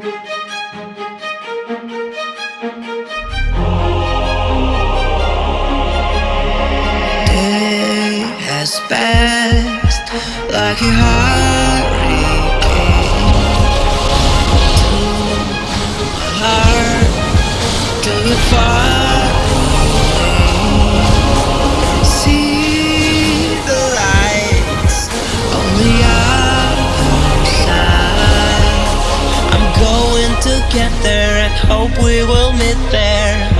Day has passed like a heart. together and hope we will meet there.